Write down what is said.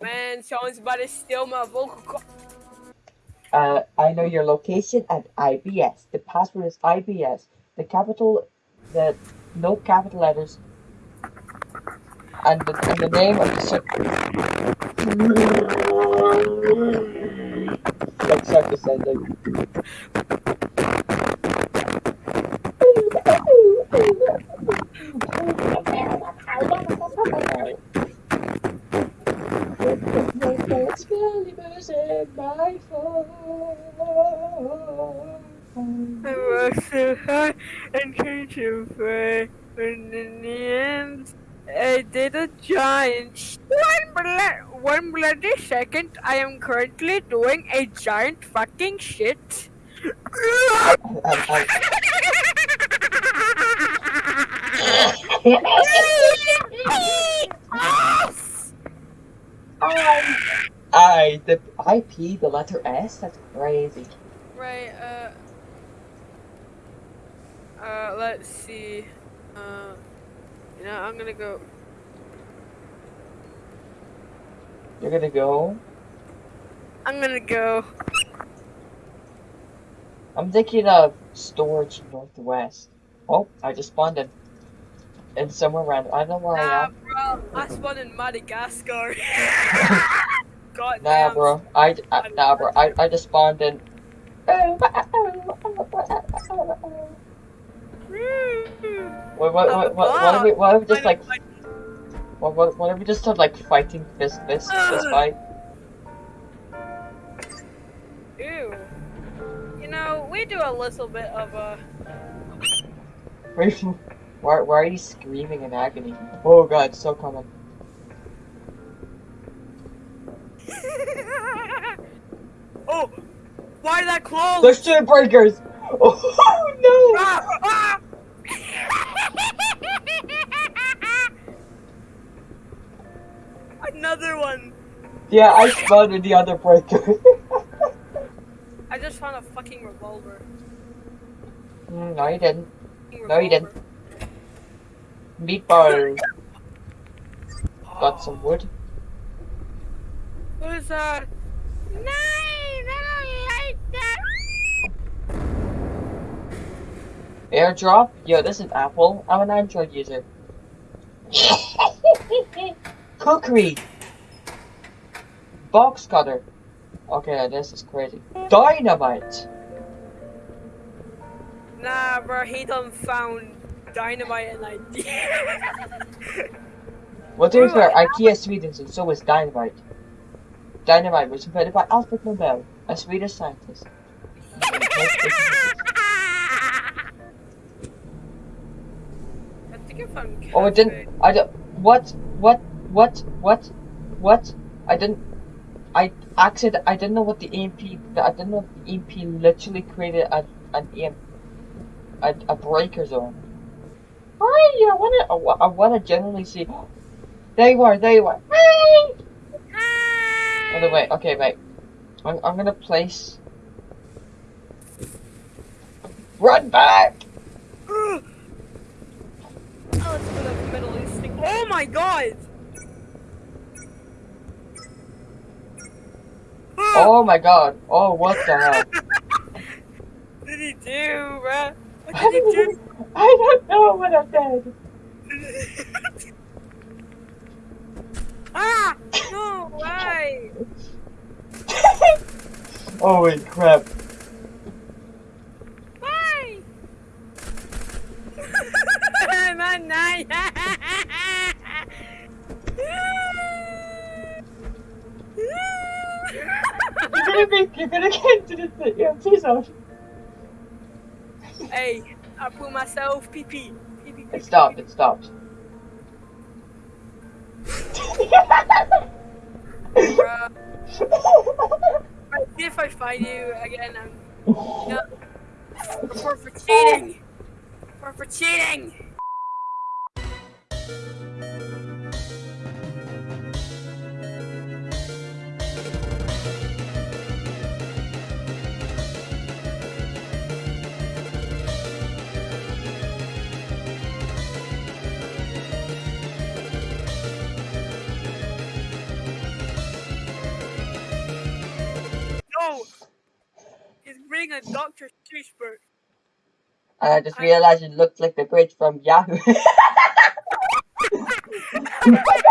Man, someone's about to steal my vocal. Uh, I know your location at IBS. The password is IBS. The capital, the no capital letters, and the, and the name of the. Start descending. I worked so hard and tried to pray, but in the end, I did a giant. One blood, one bloody second. I am currently doing a giant fucking shit. I the IP the letter S. That's crazy. Right, uh. Uh, let's see. Uh, you know, I'm gonna go. You're gonna go. I'm gonna go. I'm thinking of storage northwest. Oh, I just spawned in. In somewhere random. I don't know where I am. Bro, I spawned in Madagascar. God Nah, damn. bro. I, I nah, bro. I, I just spawned in. What, what, what, what, what, if we, what if we just like, what, what, what if we just start like fighting fist, fist, fist fight? Ew. You know, we do a little bit of a. Wait, why, why are you screaming in agony? Oh god, it's so common. oh, why that close? There's two breakers! Oh no! Ah, ah! Another one. Yeah, I spawned in the other breaker. I just found a fucking revolver. Mm, no, you didn't. No, you didn't. Revolver. Meatball. Got some wood. What is that? Nine! I don't like that! Airdrop? Yo, this is Apple. I'm an Android user. Cookery! Box cutter. Okay, this is crazy. Dynamite! Nah, bro, he done found dynamite and idea. Well, to be fair, IKEA Sweden, and so is Dynamite. Dynamite was invented by Alfred Nobel, a Swedish scientist. I I Oh, it didn't. I don't. What? What? What? What? What? I didn't. I accident. I didn't know what the EMP. I didn't know the EMP literally created a an EMP, a, a breaker zone. Hi, I wanna. I wanna generally see. There you They were. They were. Hi. By the way, okay, wait. I'm, I'm gonna place. Run back! Mm. Oh, it's for the Middle East thing. Oh my god! Oh my god. Oh, what the hell? What did he do, bruh? What did he do? I don't know what I said. ah! No way! Holy crap. Why? Man! You're gonna be, you're gonna get into the EMP zone. hey, I put myself pee pee. Pee pee. It stopped, it stopped. Bruh. If I find you again. I'm no. Report for cheating. Report for cheating. Reading a Dr. Seuss book. And I just realized it looked like the bridge from Yahoo.